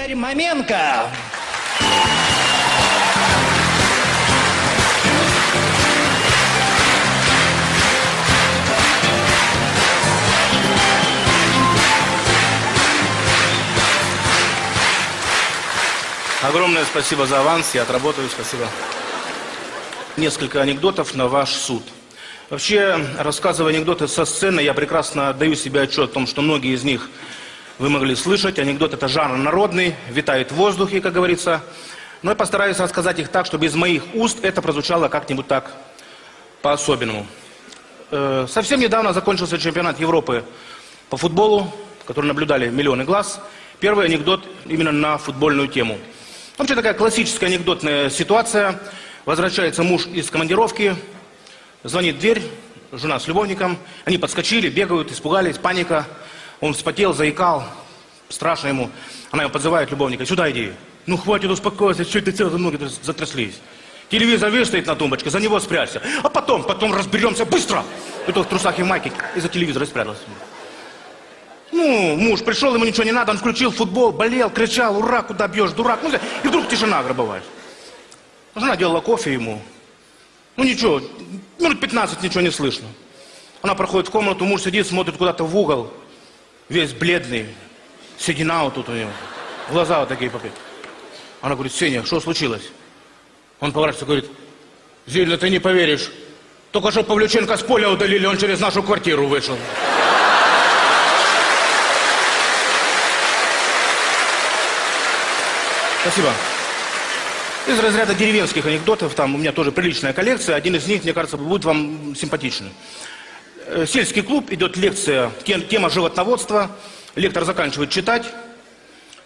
Игорь Маменко. Огромное спасибо за аванс, я отработаю, спасибо. Несколько анекдотов на ваш суд. Вообще, рассказывая анекдоты со сцены, я прекрасно даю себе отчет о том, что многие из них вы могли слышать. Анекдот это жанр народный, витает в воздухе, как говорится. Но я постараюсь рассказать их так, чтобы из моих уст это прозвучало как-нибудь так по-особенному. Э, совсем недавно закончился чемпионат Европы по футболу, который наблюдали миллионы глаз. Первый анекдот именно на футбольную тему. Вообще такая классическая анекдотная ситуация. Возвращается муж из командировки, звонит дверь, жена с любовником. Они подскочили, бегают, испугались, паника. Он вспотел, заикал, страшно ему. Она его подзывает, любовника, сюда иди. Ну хватит успокойся, что ты целые ноги затряслись. Телевизор видишь, стоит на тумбочке, за него спрячься. А потом, потом разберемся быстро. И то в трусах и майке из-за телевизора спрятался. Ну, муж пришел, ему ничего не надо, он включил футбол, болел, кричал, ура, куда бьешь, дурак. Ну, и вдруг тишина гробовая. Жена делала кофе ему. Ну ничего, минут 15 ничего не слышно. Она проходит в комнату, муж сидит, смотрит куда-то в угол, весь бледный, седина вот тут у него, глаза вот такие попит. Она говорит, Сеня, что случилось? Он поворачивается говорит, Зильна, ты не поверишь, только что Павлюченко с поля удалили, он через нашу квартиру вышел. Спасибо. Из разряда деревенских анекдотов, там у меня тоже приличная коллекция, один из них, мне кажется, будет вам симпатичный. Э, сельский клуб, идет лекция, тема животноводства, лектор заканчивает читать.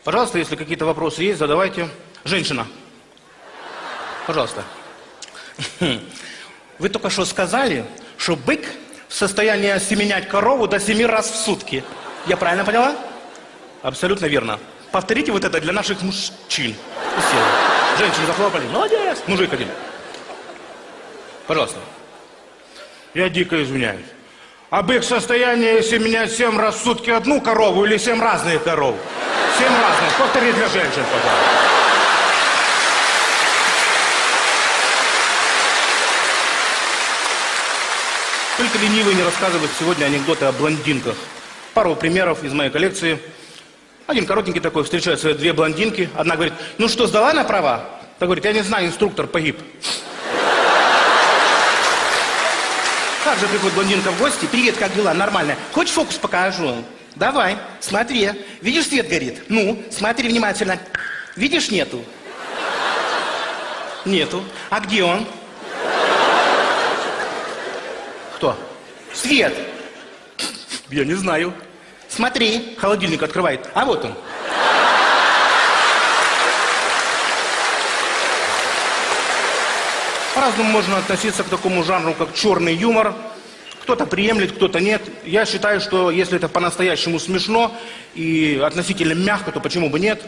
Пожалуйста, если какие-то вопросы есть, задавайте. Женщина. Пожалуйста. Вы только что сказали, что бык в состоянии осеменять корову до семи раз в сутки. Я правильно поняла? Абсолютно верно. Повторите вот это для наших мужчин. Женщины захлопали. Молодец. Мужик один. Пожалуйста. Я дико извиняюсь. Бык в состоянии семенять семь раз в сутки одну корову или семь разных коров? Семь разных. Повтори для женщин, пожалуйста. Только ленивый не рассказывает сегодня анекдоты о блондинках. Пару примеров из моей коллекции – один коротенький такой, встречает свои две блондинки. Одна говорит, ну что, сдала на права? Та говорит, я не знаю, инструктор погиб. Как же приходит блондинка в гости? Привет, как дела? Нормально. Хочешь фокус покажу? Давай, смотри. Видишь, свет горит? Ну, смотри внимательно. Видишь, нету? Нету. А где он? Кто? Свет. Я не знаю. Смотри, холодильник открывает. А вот он. По-разному можно относиться к такому жанру, как черный юмор. Кто-то приемлет, кто-то нет. Я считаю, что если это по-настоящему смешно и относительно мягко, то почему бы нет?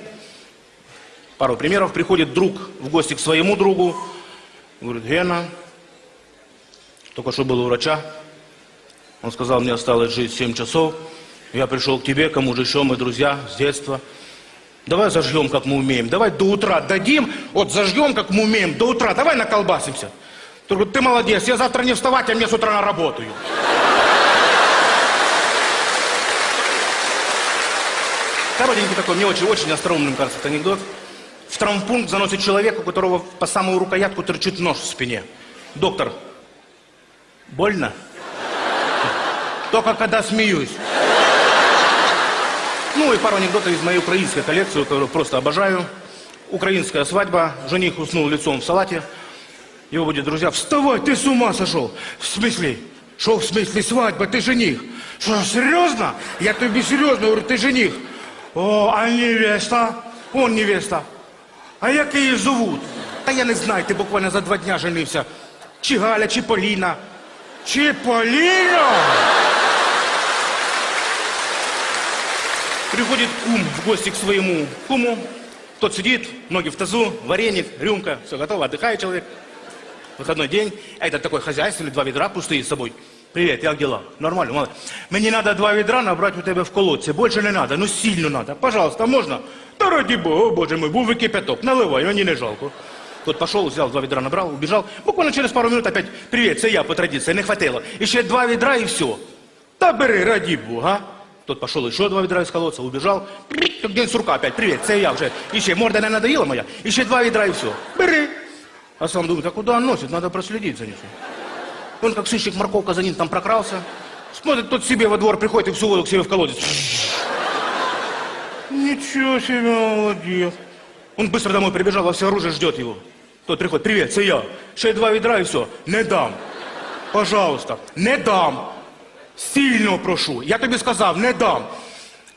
Пару примеров. Приходит друг в гости к своему другу. Говорит, Гена, только что был у врача. Он сказал, мне осталось жить 7 часов. Я пришел к тебе, кому же еще мы друзья с детства. Давай зажгем, как мы умеем. Давай до утра дадим, вот зажгем, как мы умеем, до утра. Давай наколбасимся. Ты ты молодец, я завтра не вставать, а мне с утра на работу. Коротенький такой, мне очень-очень остроумным кажется этот анекдот. В травмпункт заносит человека, у которого по самую рукоятку торчит нож в спине. Доктор, больно? Только когда смеюсь. Ну и пару анекдотов из моей украинской коллекции, которую просто обожаю. Украинская свадьба, жених уснул лицом в салате. Его будет, друзья, вставай, ты с ума сошел. В смысле? Что в смысле свадьба, ты жених? Что, серьезно? Я тебе серьезно говорю, ты жених. О, а невеста? Он невеста. А як її зовут? Та я не знаю, ти буквально за два дня женився. Чи Галя, чи Поліна. Чи Поліна? Приходит кум в гости к своему куму. Тот сидит, ноги в тазу, вареник, рюмка, все готово, отдыхает человек. Выходной день, а этот такой хозяйственный, два ведра пустые с собой. Привет, як дела? Нормально, мало. Мне надо два ведра набрать у тебя в колодце. Больше не надо, ну сильно надо. Пожалуйста, можно? Да ради бога, о боже мой, був и кипяток, наливай, мені не жалко. Тот пошел, взял два ведра, набрал, убежал. Буквально через пару минут опять, привет, це я по традиции, не хватило. Еще два ведра и все. Да бери, ради бога. Тот пошел еще два ведра из колодца, убежал. День сурка опять, привет, це я вже. Еще морда не надоела моя, еще два ведра и все. Бери. А сам думает, а куда он носит, надо проследить за ним. Он как сыщик морковка за ним там прокрался. Смотрит, тот себе во двор приходит и всю воду к себе в колодец. Ничего себе, молодец. Он быстро домой прибежал, во все оружие ждет его. Тот приходит, привет, це я. Ще два відра і все. Не дам. Пожалуйста, не дам. Сильно прошу. Я тобі сказав, не дам.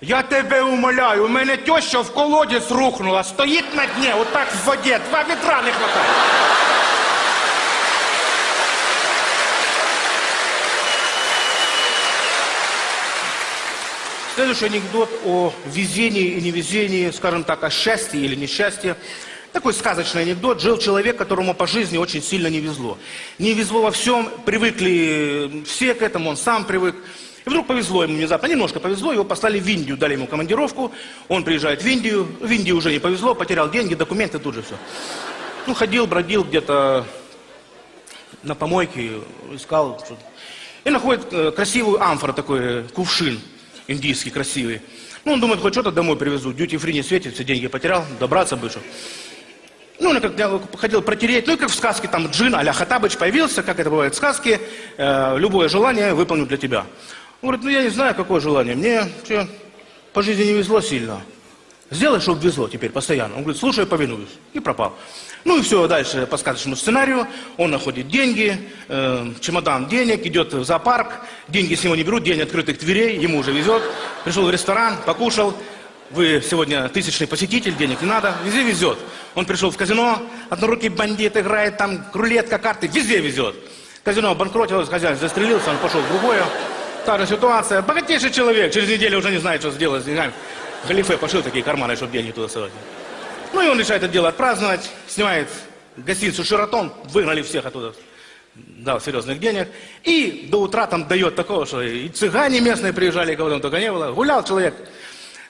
Я тебе умоляю, у мене теща в колодязь рухнула, стоїть на дні, отак в воді, два відра не хватає. Следующий анекдот о везении и невезении, скажем так, о счастье или несчастье. Такой сказочный анекдот. Жил человек, которому по жизни очень сильно не везло. Не везло во всем, привыкли все к этому, он сам привык. И вдруг повезло ему внезапно, немножко повезло, его послали в Индию, дали ему командировку, он приезжает в Индию, в Индии уже не повезло, потерял деньги, документы, тут же все. Ну, ходил, бродил где-то на помойке, искал что-то. И находит э, красивую амфору, такой э, кувшин индийский, красивый. Ну, он думает, хоть что-то домой привезу. Дьюти фри не светит, все деньги потерял, добраться бы что. Ну, он как я хотел протереть, ну, как в сказке, там, джин а-ля Хатабыч появился, как это бывает в сказке, э, любое желание выполню для тебя. Он говорит, ну, я не знаю, какое желание, мне че, по жизни не везло сильно. Сделай, чтобы везло теперь постоянно. Он говорит, слушай, повинуюсь. И пропал. Ну и все, дальше по сказочному сценарию. Он находит деньги, э, чемодан денег, идет в зоопарк. Деньги с него не берут, день открытых дверей, ему уже везет. Пришел в ресторан, покушал. Вы сегодня тысячный посетитель, денег не надо, везде везет. Он пришел в казино, однорукий бандит играет, там рулетка, карты, везде везет. Казино обанкротилось, хозяин застрелился, он пошел в другое. Та же ситуация. Богатейший человек, через неделю уже не знает, что сделать с деньгами. Галифе пошил такие карманы, чтобы деньги туда совать. Ну и он решает это дело отпраздновать, снимает гостиницу «Шератон», выгнали всех оттуда, дал серьезных денег, и до утра там дает такого, что и цыгане местные приезжали, кого там только не было. Гулял человек,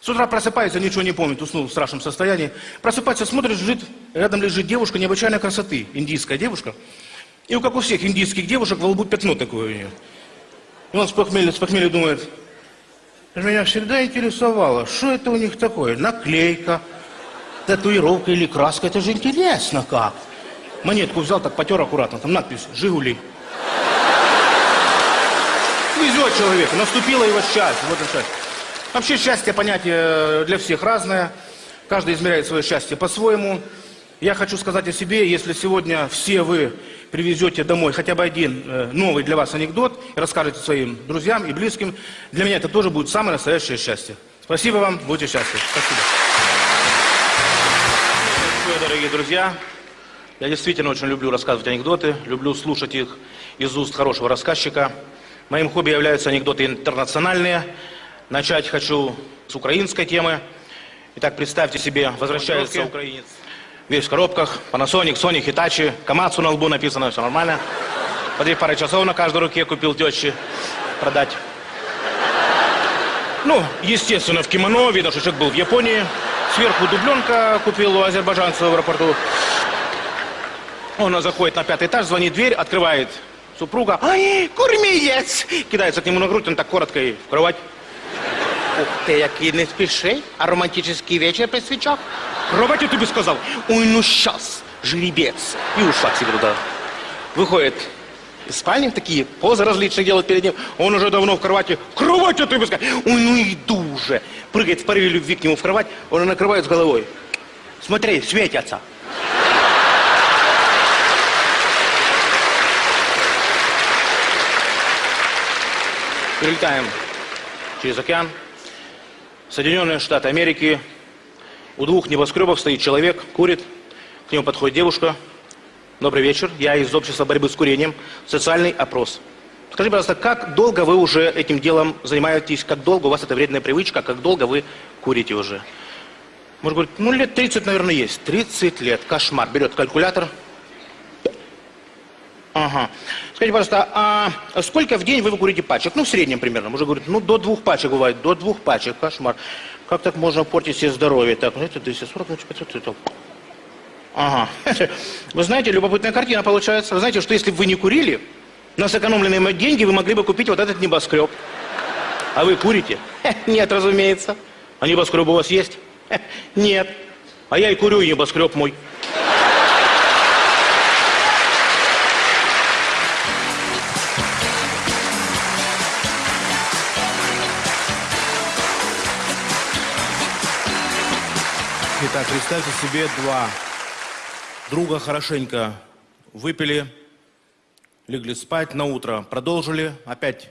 с утра просыпается, ничего не помнит, уснул в страшном состоянии. Просыпается, смотрит, лежит, рядом лежит девушка необычайной красоты, индийская девушка. И как у всех индийских девушек, во лбу пятно такое у нее. И он с похмелья, с похмелья думает, меня всегда интересовало, что это у них такое, наклейка, татуировка или краска, это же интересно как. Монетку взял, так потер аккуратно, там надпись «Жигули». Везет человеку, наступило его счастье, вот это счастье. Вообще счастье понятие для всех разное, каждый измеряет свое счастье по-своему. Я хочу сказать о себе, если сегодня все вы привезете домой хотя бы один э, новый для вас анекдот и расскажете своим друзьям и близким, для меня это тоже будет самое настоящее счастье. Спасибо вам, будьте счастливы. Спасибо. Большое, дорогие друзья. Я действительно очень люблю рассказывать анекдоты, люблю слушать их из уст хорошего рассказчика. Моим хобби являются анекдоты интернациональные. Начать хочу с украинской темы. Итак, представьте себе, возвращается украинец. Весь в коробках, Panasonic, Sony, Hitachi, Камацу на лбу написано, все нормально. По две пары часов на каждой руке купил теще продать. Ну, естественно, в кимоно, видно, что человек был в Японии. Сверху дубленка купил у азербайджанца в аэропорту. Он заходит на пятый этаж, звонит дверь, открывает супруга. Ай, кормієць! Кидается к нему на грудь, он так коротко и в кровать. Ух ти, який не спіши, а романтичний вечір при свічах. Кровать я тебе сказал. Ой, ну щас, жеребец. И ушла к себе туда. Выходит из спальни, такие позы различные делают перед ним. Он уже давно в кровати. Кровать я тебе сказал. Ой, ну иду уже. Прыгает в порыве любви к нему в кровать, он накрывает с головой. Смотри, светятся. Перелетаем через океан. Соединенные Штаты Америки. У двух небоскребов стоит человек, курит. К нему подходит девушка. Добрый вечер. Я из общества борьбы с курением. Социальный опрос. Скажите, пожалуйста, как долго вы уже этим делом занимаетесь? Как долго у вас это вредная привычка? Как долго вы курите уже? Может, говорит, ну лет 30, наверное, есть. 30 лет. Кошмар. Берет калькулятор. Ага. Скажите, пожалуйста, а сколько в день вы курите пачек? Ну, в среднем примерно. Уже говорит, ну, до двух пачек бывает. До двух пачек. Кошмар. Как так можно портить себе здоровье? Так, ну, это 240, значит, 500, это... Ага. Вы знаете, любопытная картина получается. Вы знаете, что если бы вы не курили, на сэкономленные деньги вы могли бы купить вот этот небоскреб. А вы курите? Нет, разумеется. А небоскреб у вас есть? Нет. А я и курю, небоскреб мой. Итак, представьте себе два друга хорошенько выпили, легли спать на утро, продолжили, опять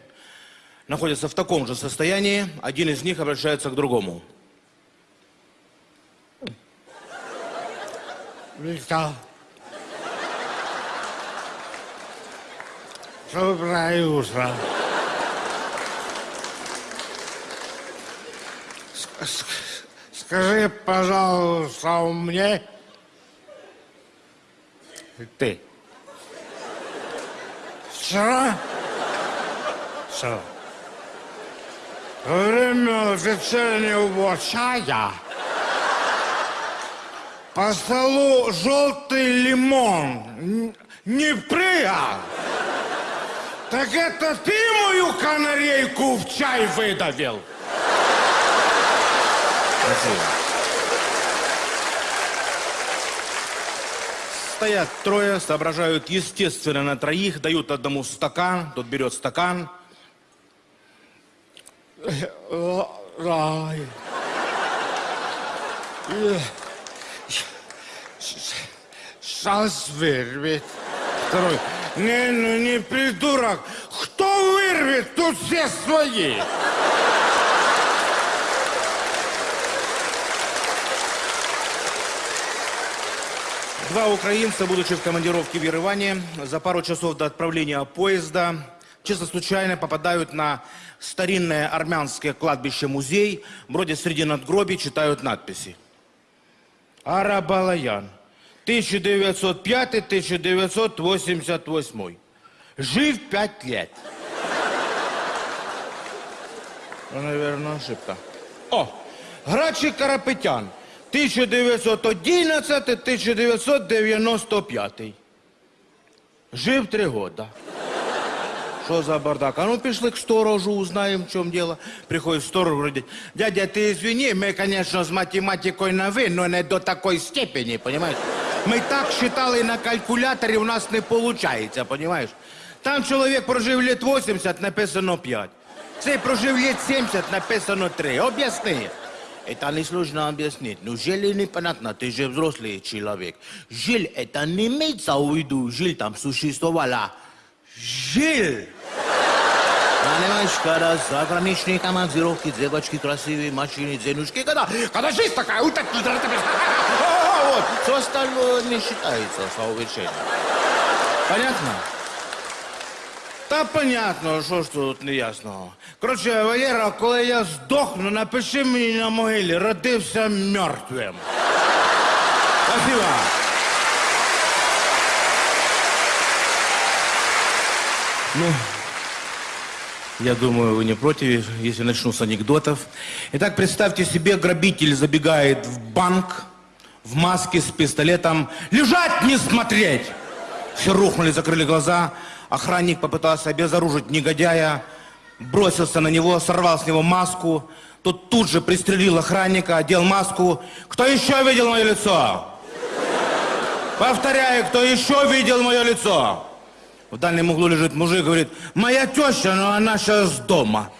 находятся в таком же состоянии, один из них обращается к другому. Виктор. Доброе утро. Ск- ск- Скажи, пожалуйста, мне... Ты. Вчера? Во время вечернего чая по столу желтый лимон не прыгал. Так это ты мою канарейку в чай выдавил? Спасибо. Стоят трое, соображают естественно на троих, дают одному стакан, тот берет стакан. Рай. Сейчас вырвет. Второй. Не, ну не придурок. Кто вырвет? Тут все свои. Два украинца, будучи в командировке в Ереване, за пару часов до отправления поезда, чисто случайно попадают на старинное армянское кладбище-музей, вроде среди надгробий читают надписи. Арабалаян, 1905-1988. Жив пять лет. Наверное, ошибка. О, Грачик Карапетян, 1911-1995. Жив три года. Що за бардак? А ну пішли к сторожу, узнаем, в чем дело. Приходит сторож, говорит, дядя, ты извини, мы, конечно, с математикой на «вы», но не до такой степени, понимаешь? Мы так считали на калькуляторе, у нас не получается, понимаешь? Там чоловік прожив лет 80, написано 5. Цей прожив лет 70, написано 3. Объясни. Это несложно объяснить. Ну, жили непонятно, ты же взрослый человек. Жиль, это не имеется в виду, жиль там существовала. Жиль! Понимаешь, когда заграничные командировки, девочки красивые, машины, денежки, когда, когда жизнь такая, вот так, вот, все остальное не считается совершенно. Понятно? Та понятно, що ж тут неясного. Коротше, Валера, коли я здохну, напиши мені на могилі, родився мертвим. Спасибо. Ну, я думаю, вы не против, если начну с анекдотов. Итак, представьте себе, грабитель забегает в банк в маске с пистолетом. Лежать, не смотреть! Все рухнули, закрыли глаза. Охранник попытался обезоружить негодяя, бросился на него, сорвал с него маску. Тот тут же пристрелил охранника, одел маску. Кто еще видел мое лицо? Повторяю, кто еще видел мое лицо? В дальнем углу лежит мужик, говорит, моя теща, но она сейчас дома.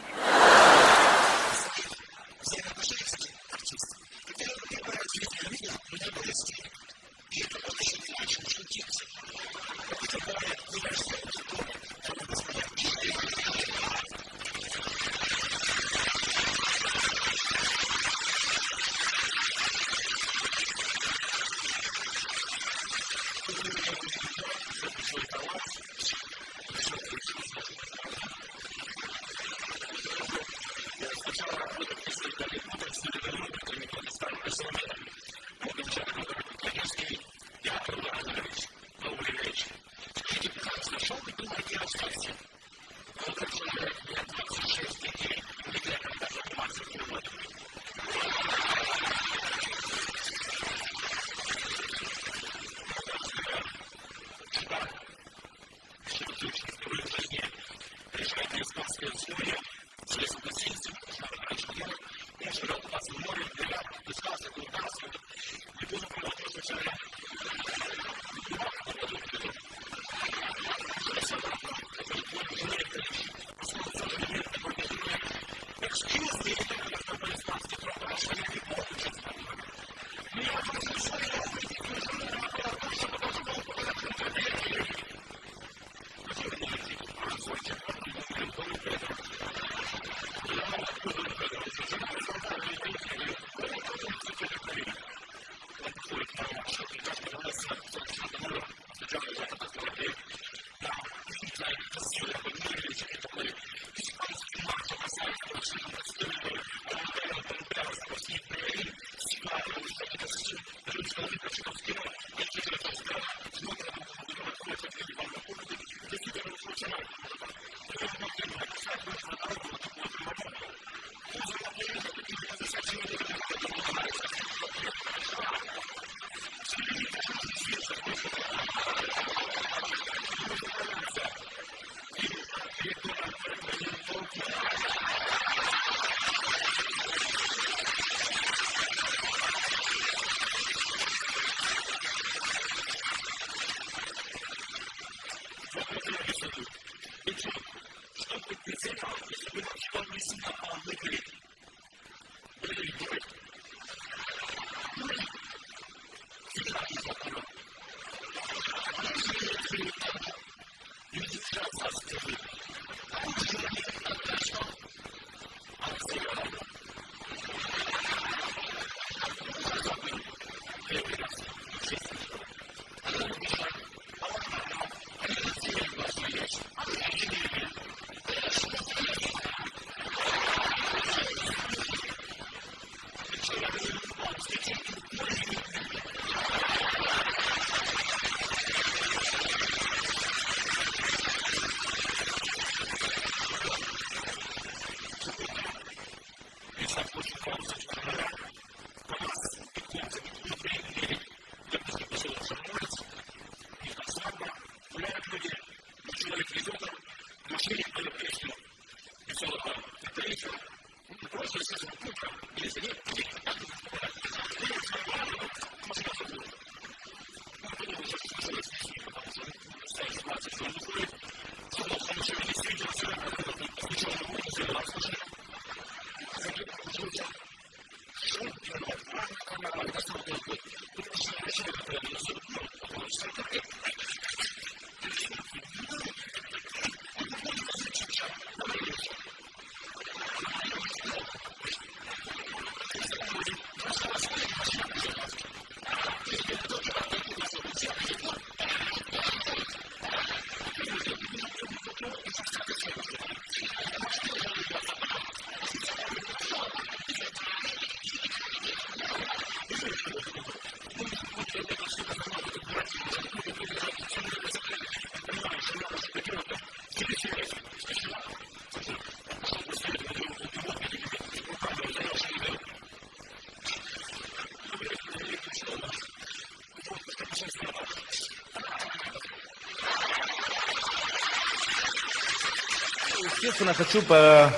Естественно, хочу по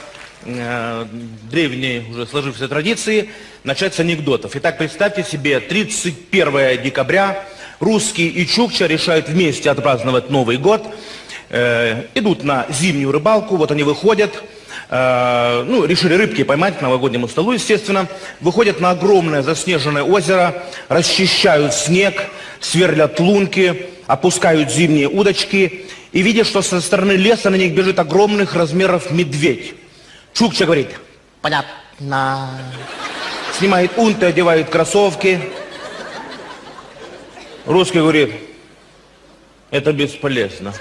э, древней уже сложившейся традиции начать с анекдотов. Итак, представьте себе, 31 декабря русские и чукча решают вместе отпраздновать Новый год. Э, идут на зимнюю рыбалку, вот они выходят, э, ну, решили рыбки поймать к новогоднему столу, естественно. Выходят на огромное заснеженное озеро, расчищают снег, сверлят лунки, опускают зимние удочки и видят, что со стороны леса на них бежит огромных размеров медведь. Чукча говорит, понятно. Снимает унты, одевает кроссовки. Русский говорит, это бесполезно.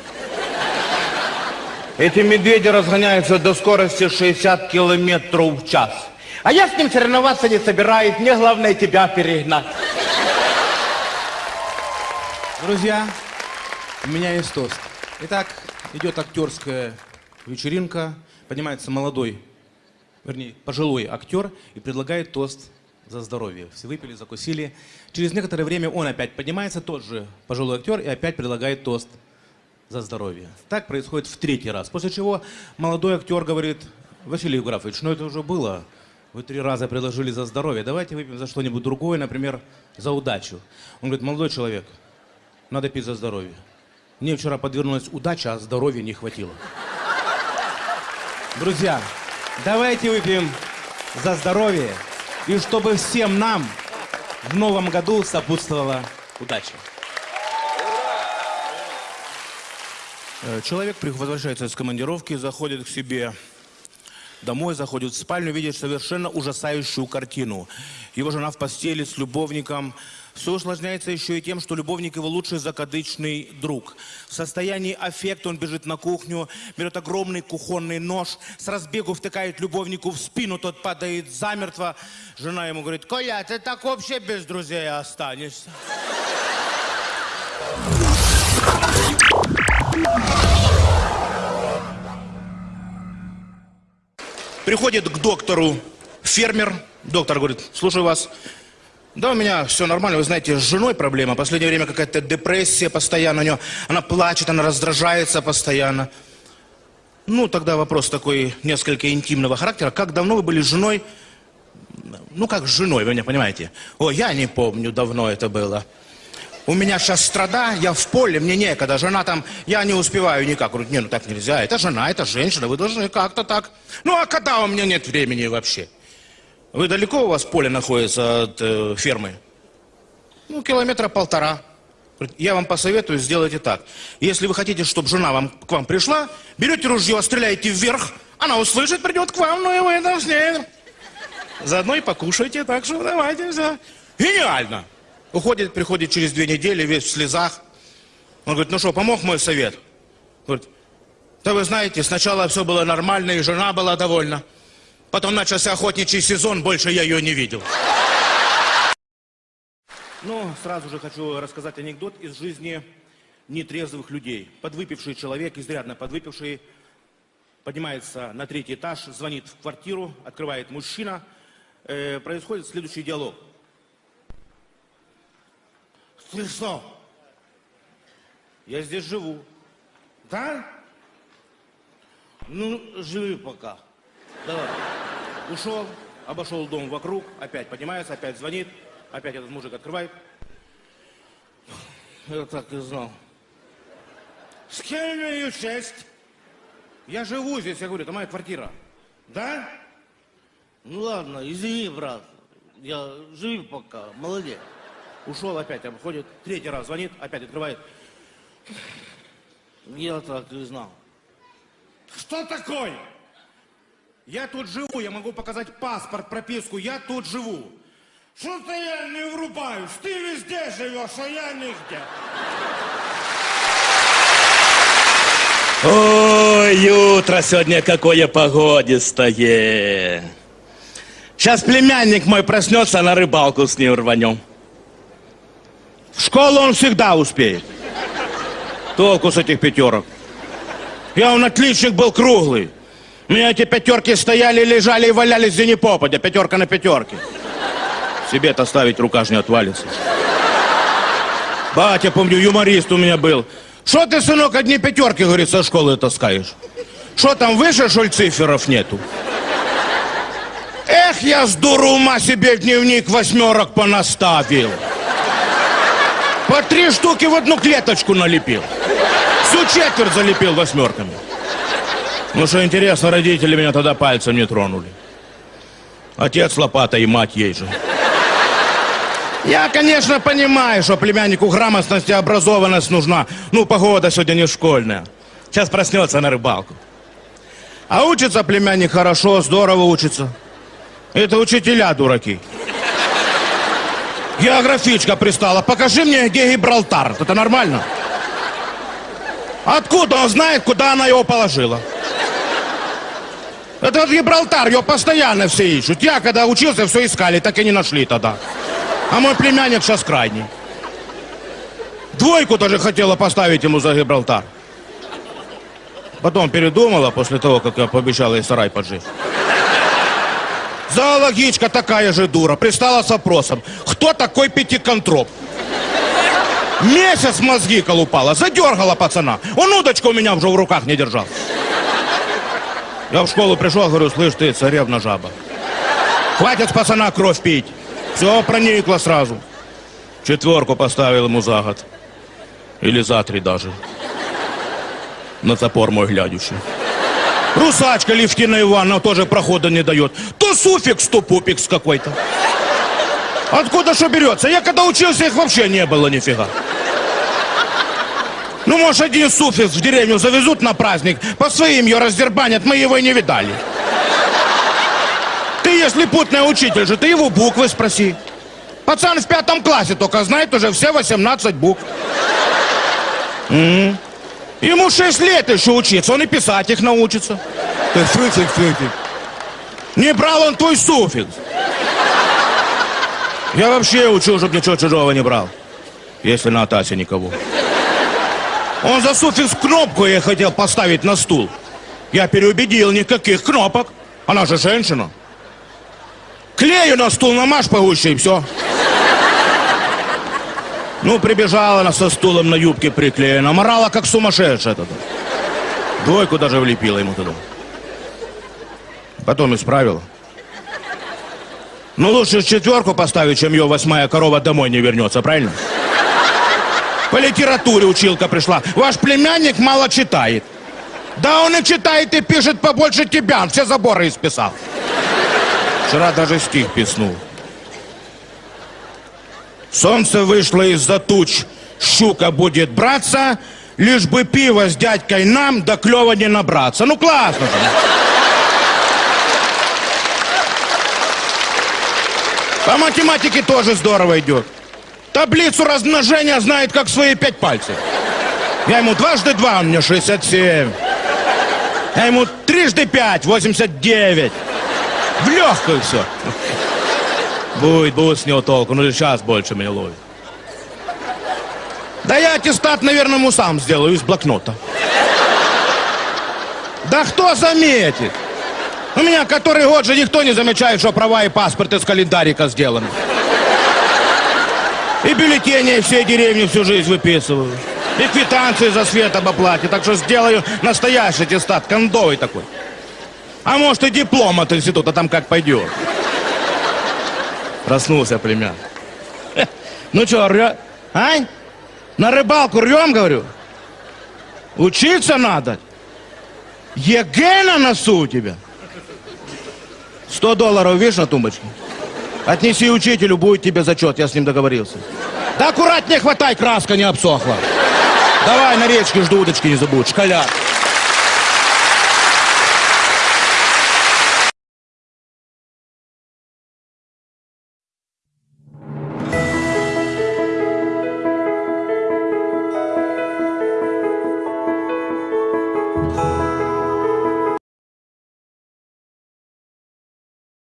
Эти медведи разгоняются до скорости 60 километров в час. А я с ним соревноваться не собираюсь, мне главное тебя перегнать. Друзья, у меня есть тост. Итак, идет актерская вечеринка, поднимается молодой, вернее, пожилой актер и предлагает тост за здоровье. Все выпили, закусили. Через некоторое время он опять поднимается, тот же пожилой актер, и опять предлагает тост за здоровье. Так происходит в третий раз. После чего молодой актер говорит, Василий Евграфович, ну это уже было. Вы три раза предложили за здоровье. Давайте выпьем за что-нибудь другое, например, за удачу. Он говорит, молодой человек, надо пить за здоровье. Мне вчера подвернулась удача, а здоровья не хватило. Друзья, давайте выпьем за здоровье и чтобы всем нам в новом году сопутствовала удача. Человек при- возвращается с командировки, заходит к себе домой, заходит в спальню, видит совершенно ужасающую картину. Его жена в постели с любовником. Все усложняется еще и тем, что любовник его лучший закадычный друг. В состоянии аффекта он бежит на кухню, берет огромный кухонный нож, с разбегу втыкает любовнику в спину, тот падает замертво. Жена ему говорит, Коля, ты так вообще без друзей останешься. Приходит к доктору фермер. Доктор говорит, слушаю вас. Да, у меня все нормально, вы знаете, с женой проблема. Последнее время какая-то депрессия постоянно у нее. Она плачет, она раздражается постоянно. Ну, тогда вопрос такой несколько интимного характера. Как давно вы были с женой? Ну, как с женой, вы меня понимаете? О, я не помню, давно это было. У меня сейчас страда, я в поле, мне некогда. Жена там, я не успеваю никак. Говорю, не, ну так нельзя. Это жена, это женщина, вы должны как-то так. Ну а когда у меня нет времени вообще? Вы далеко у вас поле находится от э, фермы? Ну, километра полтора. Я вам посоветую, сделайте так. Если вы хотите, чтобы жена вам, к вам пришла, берете ружье, стреляете вверх, она услышит, придет к вам, ну и вы ней. Заодно и покушайте, так что давайте все. Гениально! Уходит, приходит через две недели, весь в слезах. Он говорит, ну что, помог мой совет? Говорит, да вы знаете, сначала все было нормально, и жена была довольна. Потом начался охотничий сезон, больше я ее не видел. Ну, сразу же хочу рассказать анекдот из жизни нетрезвых людей. Подвыпивший человек, изрядно подвыпивший, поднимается на третий этаж, звонит в квартиру, открывает мужчина. Э, происходит следующий диалог. Что? Я здесь живу. Да? Ну, живи пока. Давай. Ушел, обошел дом вокруг, опять поднимается, опять звонит, опять этот мужик открывает. Я так и знал. С кем имею честь? Я живу здесь, я говорю, это моя квартира. Да? Ну ладно, извини, брат. Я живи пока, молодец. Ушел, опять обходит, третий раз звонит, опять открывает. Я так и знал. Что такое? Я тут живу, я могу показать паспорт, прописку, я тут живу. Что-то я не врубаюсь. Ты везде живешь, а я нигде. Ой, утро сегодня какое погодистое. Сейчас племянник мой проснется, на рыбалку с ним рванем. В школу он всегда успеет. Толку с этих пятерок. Я он отличник был круглый. У меня эти пятерки стояли, лежали и валялись где ни попадя. Пятерка на пятерке. Себе-то ставить рука ж не отвалится. Батя, помню, юморист у меня был. Что ты, сынок, одни пятерки, говорит, со школы таскаешь? Что там, выше, что ли, циферов нету? Эх, я с дуру ума себе дневник восьмерок понаставил. По три штуки в одну клеточку налепил. Всю четверть залепил восьмерками. Ну что интересно, родители меня тогда пальцем не тронули. Отец лопата и мать ей же. Я, конечно, понимаю, что племяннику грамотность и образованность нужна. Ну, погода сегодня не школьная. Сейчас проснется на рыбалку. А учится племянник хорошо, здорово учится. Это учителя дураки. Географичка пристала. Покажи мне, где Гибралтар. Это нормально? Откуда он знает, куда она его положила? Это вот Гибралтар, его постоянно все ищут. Я, когда учился, все искали, так и не нашли тогда. А мой племянник сейчас крайний. Двойку даже хотела поставить ему за Гибралтар. Потом передумала после того, как я пообещал ей сарай поджечь. Зоологичка такая же дура. Пристала с вопросом. Кто такой пятиконтроп? Месяц мозги колупала. Задергала пацана. Он удочку у меня уже в руках не держал. Я в школу пришел, говорю, слышь ты, царевна жаба. Хватит пацана кровь пить. Все проникло сразу. Четверку поставил ему за год. Или за три даже. На запор мой глядящий. Русачка Левтина Ивановна тоже прохода не дает. То суффикс, то пупикс какой-то. Откуда что берется? Я когда учился, их вообще не было нифига. Ну, может, один суффикс в деревню завезут на праздник, по своим ее раздербанят, мы его и не видали. Ты, если путный учитель же, ты его буквы спроси. Пацан в пятом классе только знает уже все 18 букв. М. Ему 6 лет еще учиться, он и писать их научится. Ты фрыцик, фрыцик. Не брал он твой суффикс. Я вообще учил, чтобы ничего чужого не брал. Если на Атасе никого. Он за суффикс кнопку я хотел поставить на стул. Я переубедил, никаких кнопок. Она же женщина. Клею на стул намажь погуще и все. Ну, прибежала она со стулом на юбке приклеена, морала как сумасшедшая тогда. Двойку даже влепила ему туда. Потом исправила. Ну, лучше четверку поставить, чем ее восьмая корова домой не вернется, правильно? По литературе училка пришла. Ваш племянник мало читает. Да он и читает, и пишет побольше тебя. Он все заборы исписал. Вчера даже стих писнул. Солнце вышло из-за туч, щука будет браться, лишь бы пиво с дядькой нам до клёва не набраться. Ну классно же. По математике тоже здорово идет. Таблицу размножения знает, как свои пять пальцев. Я ему дважды два, он мне 67. Я ему трижды пять, 89. В легкую все. Будет, будет с него толку, ну сейчас больше меня ловит. Да я аттестат, наверное, ему сам сделаю из блокнота. Да кто заметит? У меня который год же никто не замечает, что права и паспорт из календарика сделаны. И бюллетени все деревни всю жизнь выписываю. И квитанции за свет об оплате. Так что сделаю настоящий аттестат, кондовый такой. А может и диплом от института, там как пойдет. Проснулся племян. Ну что, рвё... Ань? На рыбалку рвем, говорю? Учиться надо. ЕГЭ на носу у тебя. Сто долларов, видишь, на тумбочке? Отнеси учителю, будет тебе зачет, я с ним договорился. Да аккуратнее хватай, краска не обсохла. Давай на речке жду удочки не забудь, школяр.